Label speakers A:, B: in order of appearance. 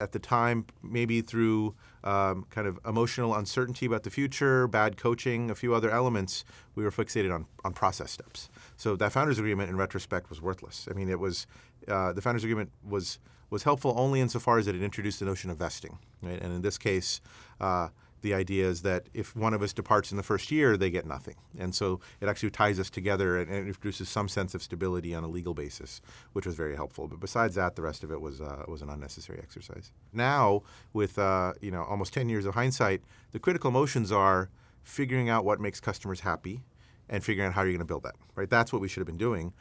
A: At the time, maybe through um, kind of emotional uncertainty about the future, bad coaching, a few other elements, we were fixated on, on process steps. So that founders agreement, in retrospect, was worthless. I mean, it was uh, the founders agreement was was helpful only insofar as it introduced the notion of vesting, right? And in this case. Uh, the idea is that if one of us departs in the first year, they get nothing. And so it actually ties us together and, and introduces some sense of stability on a legal basis, which was very helpful. But besides that, the rest of it was, uh, was an unnecessary exercise. Now, with uh, you know, almost 10 years of hindsight, the critical motions are figuring out what makes customers happy and figuring out how you're going to build that. Right? That's what we should have been doing.